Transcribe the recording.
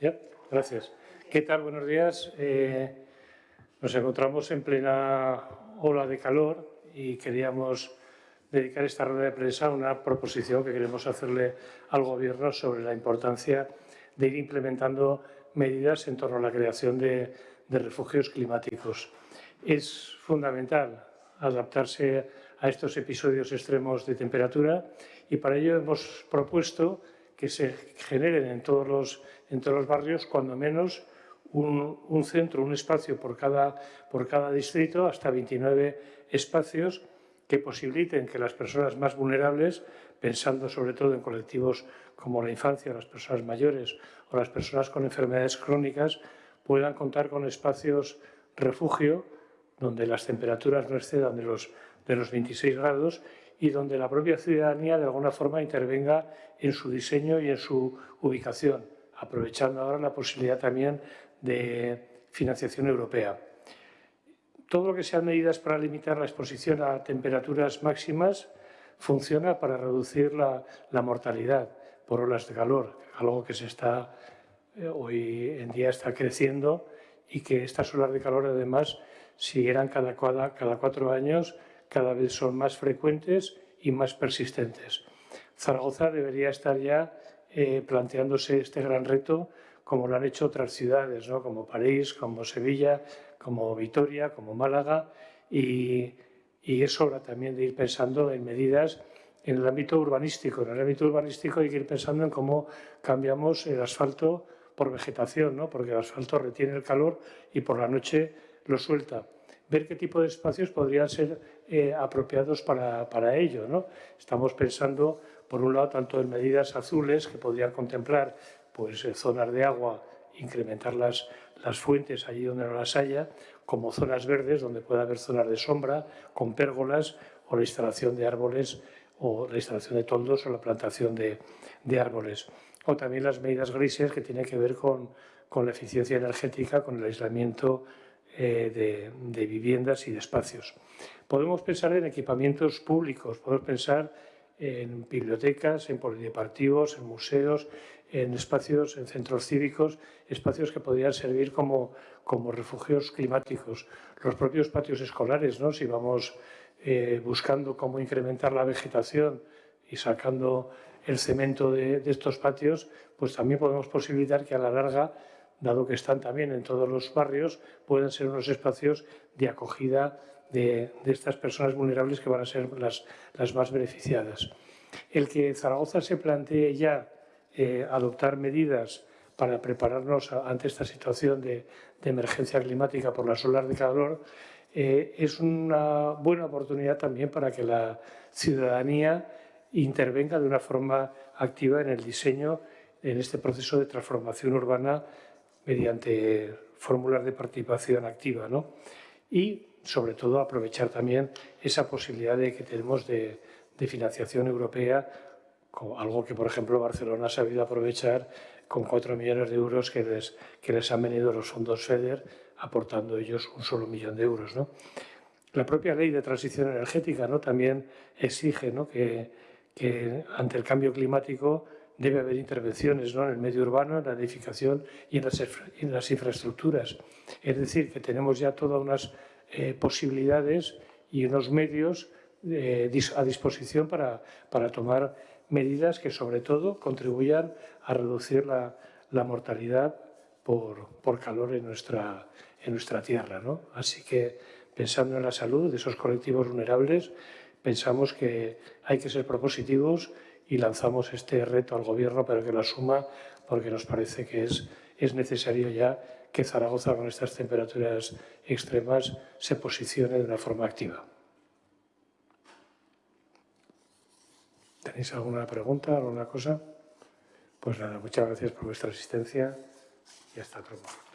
Ya, gracias. ¿Qué tal? Buenos días. Eh, nos encontramos en plena ola de calor y queríamos dedicar esta rueda de prensa a una proposición que queremos hacerle al Gobierno sobre la importancia de ir implementando medidas en torno a la creación de, de refugios climáticos. Es fundamental adaptarse a estos episodios extremos de temperatura y para ello hemos propuesto que se generen en todos los, en los barrios cuando menos un, un, centro, un espacio por cada, por cada distrito, hasta 29 espacios que posibiliten que las personas más vulnerables, pensando sobre todo en colectivos como la infancia, las personas mayores o las personas con enfermedades crónicas, puedan contar con espacios refugio donde las temperaturas no excedan de los, de los 26 grados y donde la propia ciudadanía de alguna forma intervenga en su diseño y en su ubicación, aprovechando ahora la posibilidad también de financiación europea. Todo lo que sean medidas para limitar la exposición a temperaturas máximas funciona para reducir la, la mortalidad por olas de calor, algo que se está, eh, hoy en día está creciendo y que estas olas de calor además si eran cada, cada, cuatro años, cada vez son más frecuentes y más persistentes. Zaragoza debería estar ya eh, planteándose este gran reto como lo han hecho otras ciudades, ¿no? como París, como Sevilla, como Vitoria, como Málaga, y, es hora también de ir pensando en medidas en el ámbito urbanístico. En el ámbito urbanístico hay que ir pensando en cómo cambiamos el asfalto por vegetación, ¿no? porque el asfalto retiene el calor y por la noche lo suelta. Ver qué tipo de espacios podrían ser eh, apropiados para, para ello. ¿no? Estamos pensando, por un lado, tanto en medidas azules que podrían contemplar pues, eh, zonas de agua, incrementar las, las fuentes allí donde no las haya, como zonas verdes donde pueda haber zonas de sombra, con pérgolas o la instalación de árboles o la instalación de toldos o la plantación de, de árboles. O también las medidas grises que tienen que ver con, con la eficiencia energética, con el aislamiento eh, de, viviendas y de espacios. Podemos pensar en equipamientos públicos, podemos pensar en bibliotecas, en polideportivos, en museos, en espacios, en centros cívicos, espacios que podrían servir como, como refugios climáticos. Los propios patios escolares, ¿no? si vamos eh, buscando cómo incrementar la vegetación y sacando el cemento de estos patios, pues también podemos posibilitar que a la larga dado que están también en todos los barrios, pueden ser unos espacios de acogida de, estas personas vulnerables que van a ser las, más beneficiadas. El que Zaragoza se plantee ya eh, adoptar medidas para prepararnos ante esta situación de, de, emergencia climática por las olas de calor eh, es una buena oportunidad también para que la ciudadanía intervenga de una forma activa en el diseño, en este proceso de transformación urbana mediante fórmulas de participación activa. ¿no? Y, sobre todo, aprovechar también esa posibilidad de que tenemos de, de financiación europea, algo que, por ejemplo, Barcelona ha sabido aprovechar con 4 millones de euros que les, que les han venido los fondos FEDER, aportando ellos un solo millón de euros. ¿no? La propia ley de transición energética ¿no? también exige ¿no? que, que ante el cambio climático debe haber intervenciones ¿no? en el medio urbano, en la edificación y en las, en las infraestructuras. Es decir, que tenemos ya todas unas eh, posibilidades y unos medios eh, a disposición para, para, tomar medidas que sobre todo contribuyan a reducir la, la mortalidad por, por, calor en nuestra, en nuestra tierra. ¿no? Así que pensando en la salud de esos colectivos vulnerables, pensamos que hay que ser propositivos y lanzamos este reto al Gobierno para que lo asuma porque nos parece que es, es necesario ya que Zaragoza con estas temperaturas extremas se posicione de una forma activa. ¿Tenéis alguna pregunta, alguna cosa? Pues nada, muchas gracias por vuestra asistencia y hasta momento.